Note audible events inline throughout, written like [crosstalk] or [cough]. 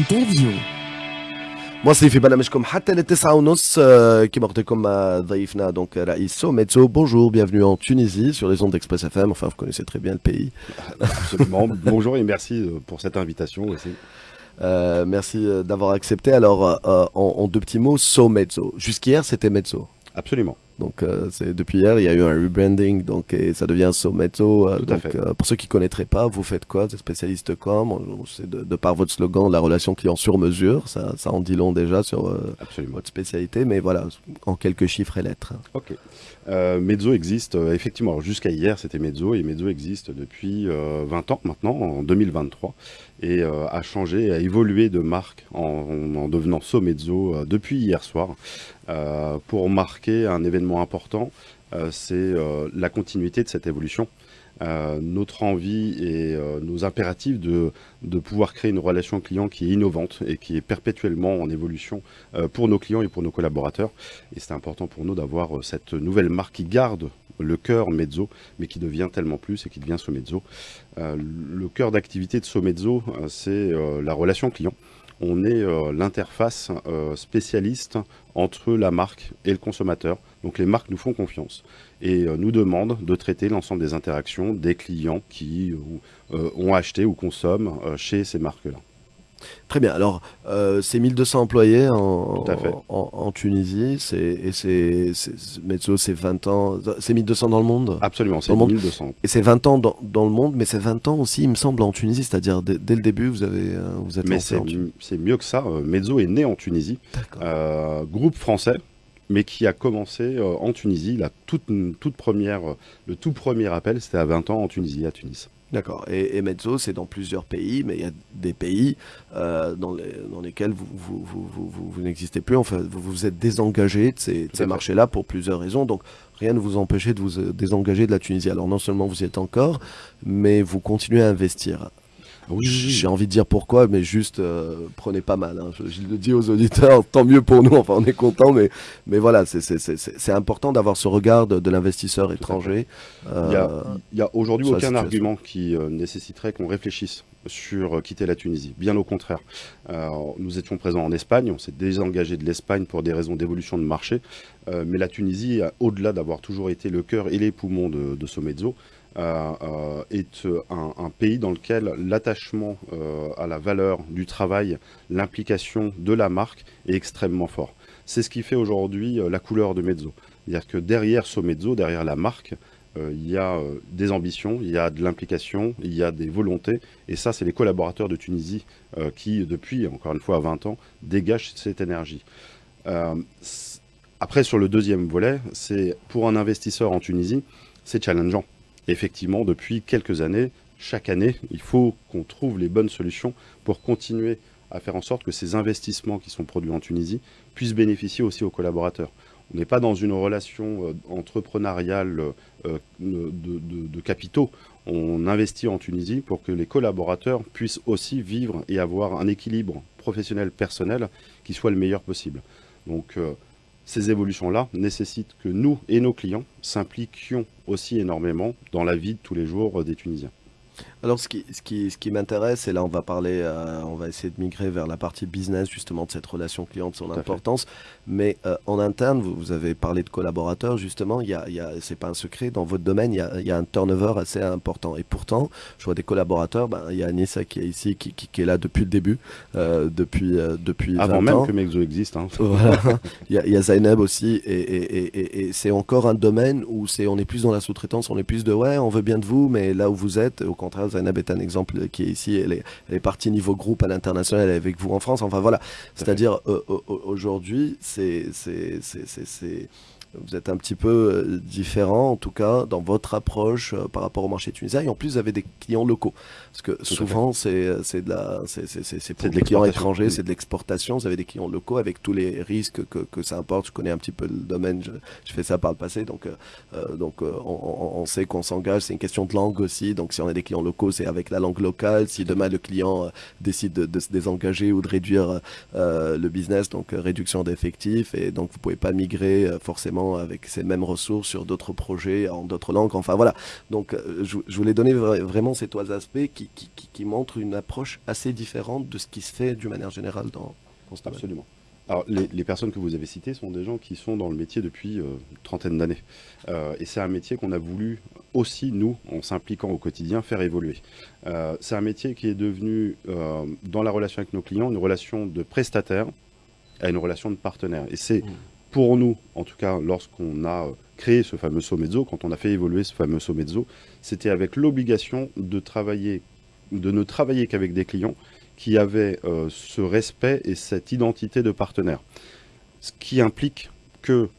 انترفيو مواصلين في برنامجكم حتى للتسعة ونص آه، كما قلت لكم مع ضيفنا دونك رئيس سوميتسو bonjour bienvenue en Tunisie sur les ondes d'Express FM enfin vous connaissez très bien le pays [laughs] Absolument. Bonjour et merci euh, pour cette invitation aussi. Euh, merci euh, d'avoir accepté alors euh, en, en deux petits mots Somezzo jusqu'hier c'était Mezzo Absolument. donc euh, depuis hier il y a eu un rebranding donc et ça devient Somezzo euh, donc euh, pour ceux qui connaîtraient pas vous faites quoi vous êtes spécialiste com c'est de, de par votre slogan la relation client sur mesure ça, ça en dit long déjà sur votre spécialité mais voilà en quelques chiffres et lettres. Ok. Euh, Mezzo existe euh, effectivement. Jusqu'à hier, c'était Mezzo et Mezzo existe depuis euh, 20 ans maintenant, en 2023, et euh, a changé, a évolué de marque en, en devenant Somezzo euh, depuis hier soir. Euh, pour marquer un événement important, euh, c'est euh, la continuité de cette évolution. Euh, notre envie et euh, nos impératifs de, pouvoir créer une relation client qui est innovante et qui est perpétuellement en évolution euh, pour nos clients et pour nos collaborateurs. Et c'est important pour nous d'avoir euh, cette nouvelle marque qui garde le cœur Mezzo, mais qui devient tellement plus et qui devient Somezzo. Euh, le cœur d'activité de Somezzo, euh, c'est euh, la relation client. On est euh, l'interface euh, spécialiste entre la marque et le consommateur. Donc les marques nous font confiance et euh, nous demandent de traiter l'ensemble des interactions des clients qui euh, ont acheté ou consomment euh, chez ces marques-là. Très bien. Alors, euh, c'est 1200 employés en, Tunisie. C'est, et c'est, Mezzo, c'est 20 ans. C'est 1200 dans le monde? Absolument, c'est Dans le monde. 1200. Et c'est 20 ans dans, dans le monde, mais c'est 20 ans aussi, il me semble, en Tunisie. C'est-à-dire, dès, le début, vous, avez, euh, vous êtes Mais lancé c'est en Tunisie. c'est mieux que ça. Euh, Mezzo est né en Tunisie, euh, groupe français, mais qui a commencé euh, en Tunisie. La toute, toute première, euh, le tout premier appel, c'était à 20 ans en Tunisie, à Tunis. D'accord. Et, et Mezzo, c'est dans plusieurs pays, mais il y a des pays euh, dans, les- dans lesquels vous, vous, vous, vous, n'existez plus. Enfin, vous vous êtes désengagé de ces, marchés-là pour plusieurs raisons. Donc, rien ne vous empêchez de vous désengager de la Tunisie. Alors, non seulement vous y êtes encore, mais vous continuez à investir. J'ai envie de dire pourquoi, mais juste euh, prenez pas mal. hein. Je, je le dis aux auditeurs, tant mieux pour nous. Enfin, on est content, mais mais voilà, c'est important d'avoir ce regard de, de l'investisseur étranger. Il n'y a, euh, a aujourd'hui aucun argument qui euh, nécessiterait qu'on réfléchisse sur quitter la Tunisie. Bien au contraire. Nous étions présents en Espagne, on s'est désengagé de l'Espagne pour des raisons d'évolution de marché. Mais la Tunisie, au-delà d'avoir toujours été le cœur et les poumons de, de Somezzo, est euh, un, pays dans lequel l'attachement euh, à la valeur du travail, l'implication de la marque est extrêmement fort. C'est ce qui fait aujourd'hui euh, la couleur de Mezzo. C'est-à-dire que derrière Somezzo, derrière la marque, euh, il y a euh, des ambitions, il y a de l'implication, il y a des volontés. Et ça, c'est les collaborateurs de Tunisie euh, qui, depuis, encore une fois, à 20 ans, dégagent cette énergie. Euh, après, sur le deuxième volet, c'est pour un investisseur en Tunisie, c'est challengeant. Effectivement, depuis quelques années, chaque année, il faut qu'on trouve les bonnes solutions pour continuer à faire en sorte que ces investissements qui sont produits en Tunisie puissent bénéficier aussi aux collaborateurs. On n'est pas dans une relation euh, entrepreneuriale euh, de, de- de capitaux. On investit en Tunisie pour que les collaborateurs puissent aussi vivre et avoir un équilibre professionnel personnel qui soit le meilleur possible. Donc euh, ces évolutions-là nécessitent que nous et nos clients s'impliquions aussi énormément dans la vie de tous les jours euh, des Tunisiens. Alors, ce qui, ce qui, ce qui m'intéresse, et là, on va parler, euh, on va essayer de migrer vers la partie business, justement, de cette relation client, de son Tout importance. Mais euh, en interne, vous, vous avez parlé de collaborateurs, justement, il y a, y a, c'est pas un secret, dans votre domaine, il y, a, il y a un turnover assez important. Et pourtant, je vois des collaborateurs, ben, il y a Anissa qui est ici, qui, qui, qui est là depuis le début, euh, depuis, euh, depuis Avant 20 même ans. que Mexo existe. hein. [laughs] Voilà. [laughs] Il y, a, il y a Zainab aussi, et, et, et, et, et c'est encore un domaine où c'est, on est plus dans la sous-traitance, on est plus de ouais, on veut bien de vous, mais là où vous êtes, au contraire, Zainab est un exemple qui est ici, elle est, elle est partie niveau groupe à l'international, elle est avec vous en France, enfin voilà. C'est-à-dire, euh, aujourd'hui, c'est, vous êtes un petit peu euh, différent, en tout cas, dans votre approche euh, par rapport au marché tunisien, et en plus, vous avez des clients locaux. Parce que souvent, c'est, c'est de la, c'est, pour des clients étrangers, c'est de l'exportation, vous avez des clients locaux avec tous les risques que, que ça importe. Je connais un petit peu le domaine, je, je fais ça par le passé, donc, euh, euh, donc euh, on, sait qu'on s'engage, c'est une question de langue aussi, donc si on a des clients locaux, c'est avec la langue locale, si demain le client euh, décide de, de se désengager ou de réduire euh, le business, donc euh, réduction d'effectifs, et donc vous pouvez pas migrer euh, forcément avec ces mêmes ressources sur d'autres projets en d'autres langues. Enfin voilà. Donc je, voulais donner vraiment ces trois aspects qui, qui, montrent une approche assez différente de ce qui se fait d'une manière générale dans, dans ce Absolument. Alors, les, personnes que vous avez citées sont des gens qui sont dans le métier depuis euh, une trentaine d'années. Euh, et c'est un métier qu'on a voulu aussi, nous, en s'impliquant au quotidien, faire évoluer. Euh, c'est un métier qui est devenu, dans la relation avec nos clients, une relation de prestataire à une relation de partenaire. Et c'est mmh. Pour nous, en tout cas, lorsqu'on a créé ce fameux Somezzo, quand on a fait évoluer ce fameux Somezzo, c'était avec l'obligation de travailler, de ne travailler qu'avec des clients qui avait euh, ce respect et cette identité de partenaire. Ce qui implique que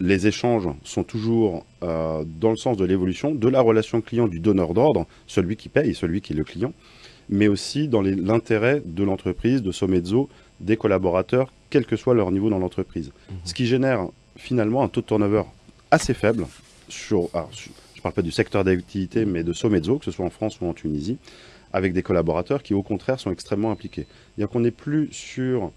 les échanges sont toujours euh, dans le sens de l'évolution de la relation client du donneur d'ordre, celui qui paye, celui qui est le client, mais aussi dans l'intérêt de l'entreprise, de Somezzo, des collaborateurs, quel que soit leur niveau dans l'entreprise. Mmh. Ce qui génère finalement un taux de turnover assez faible, sur, je ne parle pas du secteur d'activité, mais de Somezzo, que ce soit en France ou en Tunisie, avec des collaborateurs qui, au contraire, sont extrêmement impliqués. Il qu'on n'est plus sur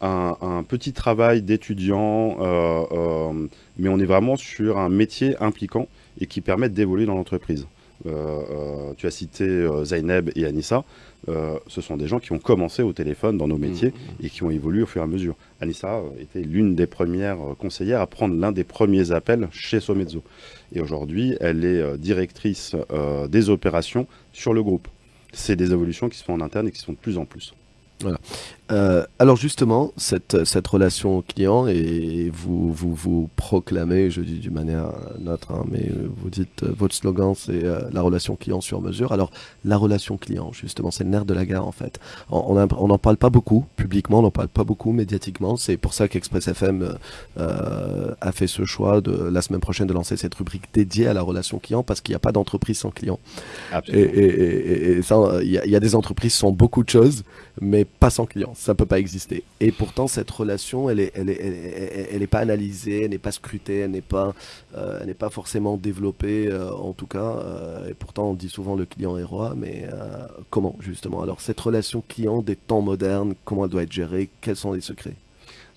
un, petit travail d'étudiant, euh, euh, mais on est vraiment sur un métier impliquant et qui permet d'évoluer dans l'entreprise. Euh, tu as cité Zaineb et Anissa, ce sont des gens qui ont commencé au téléphone dans nos mmh, métiers mmh. et qui ont évolué au fur et à mesure. Anissa était l'une des premières conseillères à prendre l'un des premiers appels chez Somezzo. Et aujourd'hui, elle est directrice des opérations sur le groupe c'est des évolutions qui se font en interne et qui se font de plus en plus. Voilà. Euh, alors justement, cette, cette relation client, et vous, vous vous proclamez, je dis d'une manière neutre, hein, mais vous dites, euh, votre slogan c'est euh, la relation client sur mesure. Alors la relation client, justement, c'est le nerf de la gare en fait. On n'en parle pas beaucoup publiquement, on n'en parle pas beaucoup médiatiquement. C'est pour ça qu'Express FM a fait ce choix de la semaine prochaine de lancer cette rubrique dédiée à la relation client parce qu'il n'y a pas d'entreprise sans client. Et, et, et, ça, il y, y, a des entreprises sans beaucoup de choses, mais pas sans client ça peut pas exister. Et pourtant, cette relation, elle est, elle est, elle est, pas analysée, elle n'est pas scrutée, elle n'est pas, euh, elle n'est pas forcément développée, euh, en tout cas. Euh, et pourtant, on dit souvent le client est roi, mais comment justement? Alors, cette relation client des temps modernes, comment elle doit être gérée? Quels sont les secrets?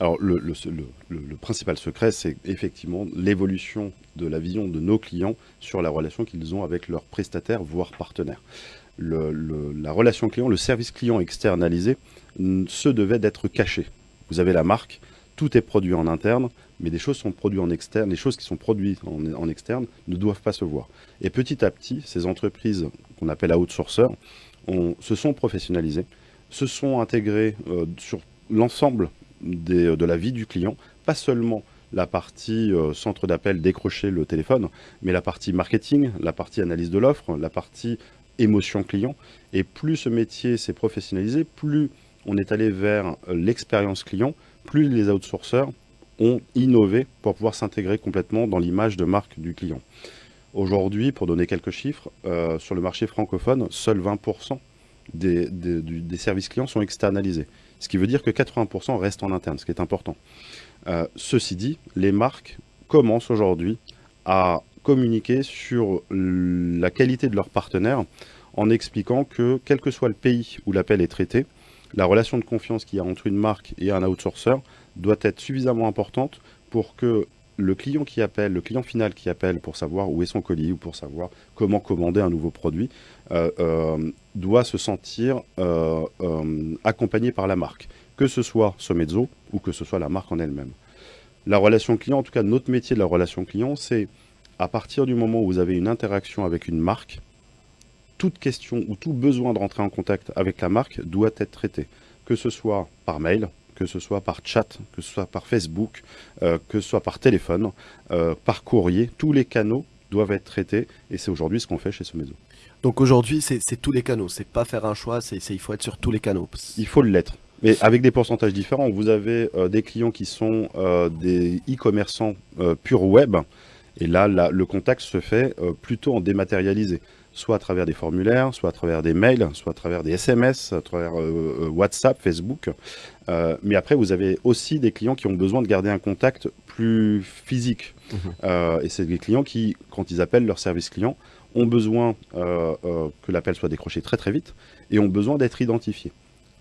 Alors, le, le, principal secret, c'est effectivement l'évolution de la vision de nos clients sur la relation qu'ils ont avec leurs prestataires, voire partenaires. la relation client, le service client externalisé, ce devait d'être caché. Vous avez la marque, tout est produit en interne, mais des choses sont produites en externe, les choses qui sont produites en, externe ne doivent pas se voir. Et petit à petit, ces entreprises qu'on appelle outsourceurs on, se sont professionnalisées, se sont intégrées euh, sur l'ensemble de la vie du client, pas seulement la partie euh, centre d'appel, décrocher le téléphone, mais la partie marketing, la partie analyse de l'offre, la partie émotion client. Et plus ce métier s'est professionnalisé, plus on est allé vers l'expérience client, plus les outsourceurs ont innové pour pouvoir s'intégrer complètement dans l'image de marque du client. Aujourd'hui, pour donner quelques chiffres, euh, sur le marché francophone, seuls 20% des, services clients sont externalisés. Ce qui veut dire que 80% restent en interne, ce qui est important. Euh, ceci dit, les marques commencent aujourd'hui à communiquer sur la qualité de leurs partenaires en expliquant que quel que soit le pays où l'appel est traité, la relation de confiance qu'il y a entre une marque et un outsourcer doit être suffisamment importante pour que le client qui appelle, le client final qui appelle pour savoir où est son colis ou pour savoir comment commander un nouveau produit, euh, euh, doit se sentir euh, accompagné par la marque, que ce soit Somezzo ou que ce soit la marque en elle-même. La relation client, en tout cas notre métier de la relation client, c'est à partir du moment où vous avez une interaction avec une marque, toute question ou tout besoin de rentrer en contact avec la marque doit être traité, que ce soit par mail, que ce soit par chat, que ce soit par Facebook, euh, que ce soit par téléphone, euh, par courrier, tous les canaux doivent être traités et c'est aujourd'hui ce qu'on fait chez Somezzo. Donc aujourd'hui, c'est tous les canaux, c'est pas faire un choix, c'est il faut être sur tous les canaux. Il faut l'être. Mais avec des pourcentages différents, vous avez euh, des clients qui sont des e-commerçants pur web, et là, le contact se fait plutôt en dématérialisé soit à travers des formulaires, soit à travers des mails, soit à travers des SMS, à travers euh, euh, WhatsApp, Facebook. Euh, mais après, vous avez aussi des clients qui ont besoin de garder un contact plus physique. Mhm. et c'est des clients qui, quand ils appellent leur service client, ont besoin que l'appel soit décroché très très vite et ont besoin d'être identifiés.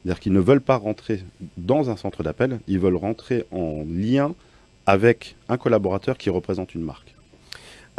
C'est-à-dire qu'ils ne veulent pas rentrer dans un centre d'appel, ils veulent rentrer en lien avec un collaborateur qui représente une marque.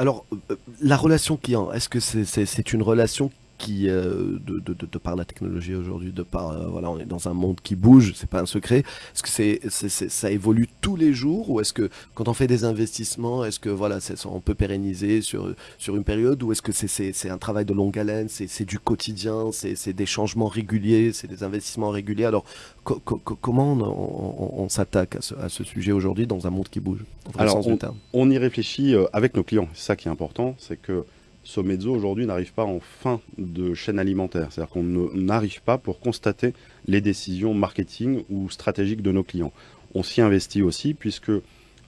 Alors, euh, la relation client, est-ce que c'est une relation qui, euh, de, de, de, par la technologie aujourd'hui, de par, euh, voilà, on est dans un monde qui bouge, c'est pas un secret. Est-ce que c'est, ça évolue tous les jours ou est-ce que quand on fait des investissements, est-ce que voilà, on peut pérenniser sur, sur une période ou est-ce que c'est un travail de longue haleine, c'est du quotidien, c'est des changements réguliers, c'est des investissements réguliers? Alors, comment on, s'attaque à ce, sujet aujourd'hui dans un monde qui bouge? Alors, on, on y réfléchit euh, avec nos clients. C'est ça qui est important, c'est que Somezzo aujourd'hui n'arrive pas en fin de chaîne alimentaire. C'est-à-dire qu'on n'arrive pas pour constater les décisions marketing ou stratégiques de nos clients. On s'y investit aussi puisque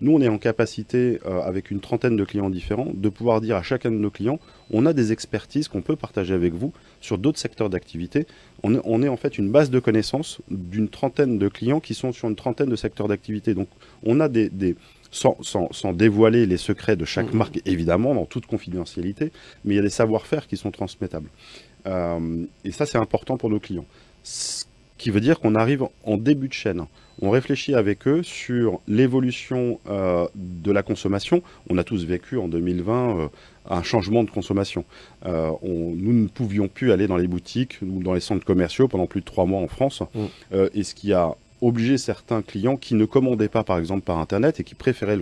nous, on est en capacité, euh, avec une trentaine de clients différents, de pouvoir dire à chacun de nos clients, on a des expertises qu'on peut partager avec vous sur d'autres secteurs d'activité. On, est en fait une base de connaissances d'une trentaine de clients qui sont sur une trentaine de secteurs d'activité. Donc, on a des, sans, dévoiler les secrets de chaque mmh. marque, évidemment, dans toute confidentialité, mais il y a des savoir-faire qui sont transmettables. Euh, et ça, c'est important pour nos clients. Qui veut dire qu'on arrive en début de chaîne. On réfléchit avec eux sur l'évolution euh, de la consommation. On a tous vécu en 2020 euh, un changement de consommation. nous ne pouvions plus aller dans les boutiques ou dans les centres commerciaux pendant plus de trois mois en France. Mmh. et ce qui a obliger certains clients qui ne commandaient pas par exemple par Internet et qui préféraient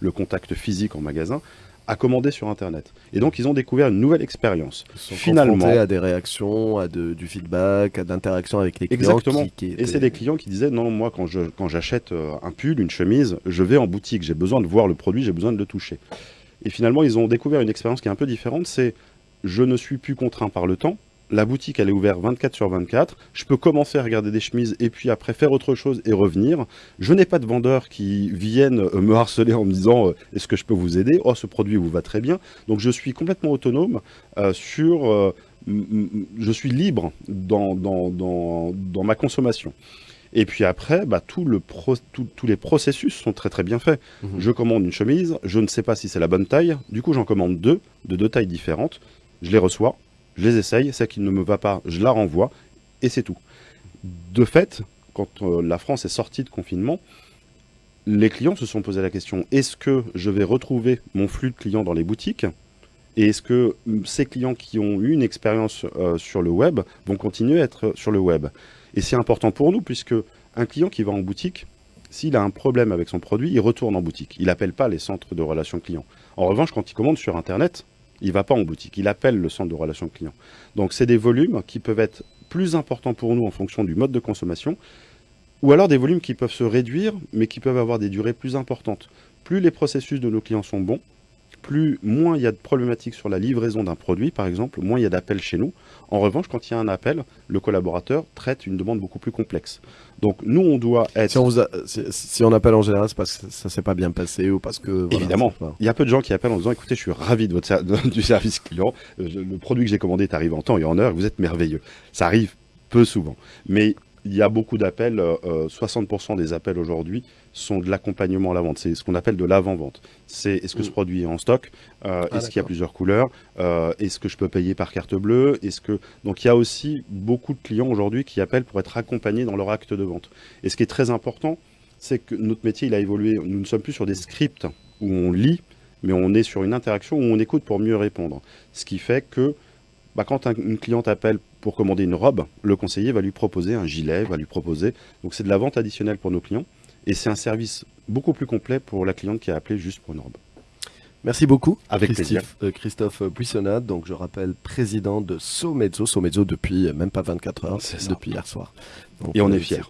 le, contact physique en magasin à commander sur Internet. Et donc, ils ont découvert une nouvelle expérience. Finalement, à des réactions, à du feedback, à d'interactions avec les clients. Exactement. Et c'est des clients qui disaient, non, moi, quand j'achète quand euh, un pull, une chemise, je vais en boutique, j'ai besoin de voir le produit, j'ai besoin de le toucher. Et finalement, ils ont découvert une expérience qui est un peu différente, c'est je ne suis plus contraint par le temps, la boutique elle est ouverte 24 sur 24, je peux commencer à regarder des chemises et puis après faire autre chose et revenir. Je n'ai pas de vendeurs qui viennent euh, me harceler en me disant euh, est-ce que je peux vous aider? Oh ce produit vous va très bien. Donc je suis complètement autonome euh, sur... je suis libre dans, dans, ma consommation. Et puis après, bah, tout le tous les processus sont très très bien faits. Mhm. Je commande une chemise, je ne sais pas si c'est la bonne taille, du coup j'en commande deux, de deux tailles différentes, je les reçois, je les essaye, celle qui ne me va pas, je la renvoie, et c'est tout. De fait, quand euh, la France est sortie de confinement, les clients se sont posé la question, est-ce que je vais retrouver mon flux de clients dans les boutiques? Et est-ce que mm, ces clients qui ont eu une expérience euh, sur le web vont continuer à être sur le web? Et c'est important pour nous, puisque un client qui va en boutique, s'il a un problème avec son produit, il retourne en boutique. Il n'appelle pas les centres de relations clients. En revanche, quand il commande sur Internet, il ne va pas en boutique, il appelle le centre de relations clients. Donc c'est des volumes qui peuvent être plus importants pour nous en fonction du mode de consommation, ou alors des volumes qui peuvent se réduire, mais qui peuvent avoir des durées plus importantes. Plus les processus de nos clients sont bons, plus moins il y a de problématiques sur la livraison d'un produit, par exemple, moins il y a d'appels chez nous. En revanche, quand il y a un appel, le collaborateur traite une demande beaucoup plus complexe. Donc nous, on doit être... Si on, appelle en général, c'est parce que ça s'est pas bien passé ou parce que... Évidemment. Il y a peu de gens qui appellent en disant, écoutez, je suis ravi de votre du service client, euh, le produit que j'ai commandé est arrivé en temps et en heure, vous êtes merveilleux. Ça arrive peu souvent. Mais il y a beaucoup d'appels, 60% euh, des appels aujourd'hui sont de l'accompagnement à la vente. C'est ce qu'on appelle de l'avant-vente. C'est est-ce que ce mm. produit est en stock euh, ah, Est-ce qu'il y a plusieurs couleurs euh, Est-ce que je peux payer par carte bleue Est-ce que donc il y a aussi beaucoup de clients aujourd'hui qui appellent pour être accompagnés dans leur acte de vente. Et ce qui est très important, c'est que notre métier il a évolué. Nous ne sommes plus sur des scripts où on lit, mais on est sur une interaction où on écoute pour mieux répondre. Ce qui fait que bah, quand une cliente appelle pour commander une robe, le conseiller va lui proposer un gilet, va lui proposer. Donc c'est de la vente additionnelle pour nos clients. Et c'est un service beaucoup plus complet pour la cliente qui a appelé juste pour une robe. Merci beaucoup. Avec Christophe, euh, Christophe Buissonnat, donc je rappelle président de Somezzo, Somezzo depuis euh, même pas 24 heures, depuis hier soir. et on est euh, fiers.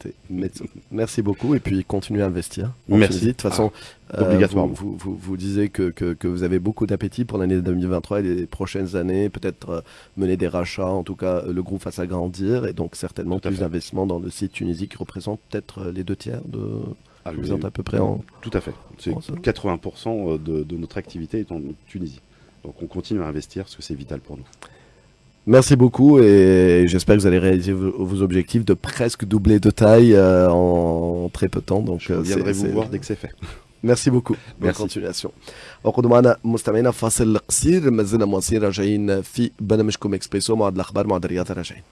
Merci beaucoup et puis continuez à investir. Merci. De toute façon, ah, obligatoirement. Vous, vous, vous, disiez que, que, que vous avez beaucoup d'appétit pour l'année 2023 et les prochaines années, peut-être mener des rachats, en tout cas le groupe va s'agrandir et donc certainement plus d'investissements dans le site Tunisie qui représente peut-être les deux tiers de vous êtes à peu près en... Tout à fait. 80% euh, de, notre activité est en Tunisie. Donc on continue à investir parce que c'est vital pour nous. Merci beaucoup et j'espère que vous allez réaliser vos, objectifs de presque doubler de taille euh, en très peu de temps. Donc, Je euh, viendrai vous voir dès que c'est fait. Merci beaucoup. Bonne continuation. وقد معنا مستمعينا فاصل قصير ما زلنا مواصلين راجعين في برنامجكم اكسبريسو مع الاخبار مع راجعين